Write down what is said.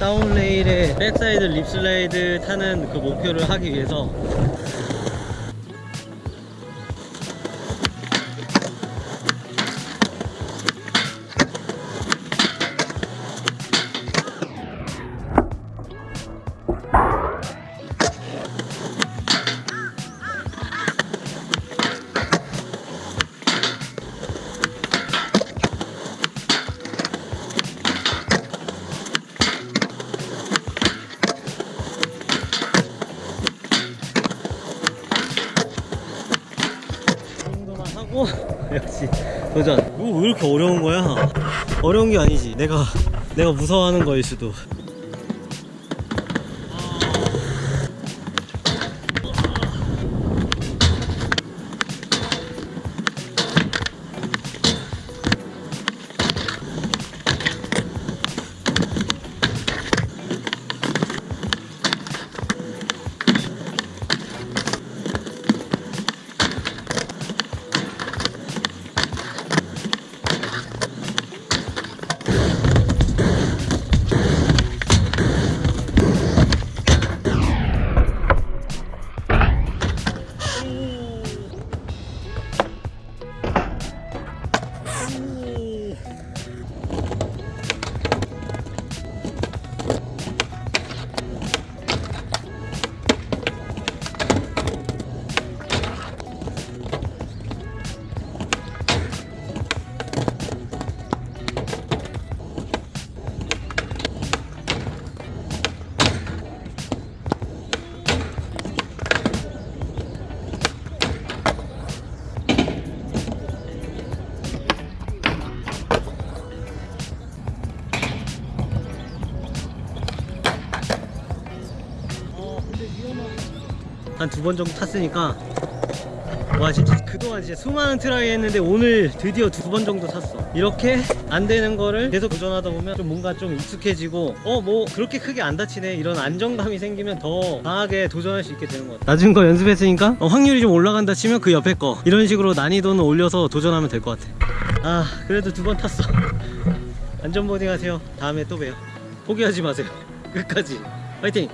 다운레일에 백사이드 립슬라이드 타는 그 목표를 하기 위해서 하고 역시 도전. 이거 왜 이렇게 어려운 거야? 어려운 게 아니지. 내가 내가 무서워하는 거일 수도 한 두 번 정도 탔으니까. 와 진짜 그동안 진짜 수많은 try 했는데 오늘 드디어 두 번 정도 탔어. 이렇게 안 되는 거를 계속 도전하다 보면 좀 뭔가 좀 익숙해지고 어 뭐 그렇게 크게 안 다치네. 이런 안정감이 생기면 더 강하게 도전할 수 있게 되는 것 같아. 낮은 거 연습했으니까 어, 확률이 좀 올라간다 치면 그 옆에 거. 이런 식으로 난이도는 올려서 도전하면 될 것 같아. 아 그래도 두 번 탔어. 안전 boarding 하세요. 다음에 또 봬요. 포기하지 마세요. 끝까지. 화이팅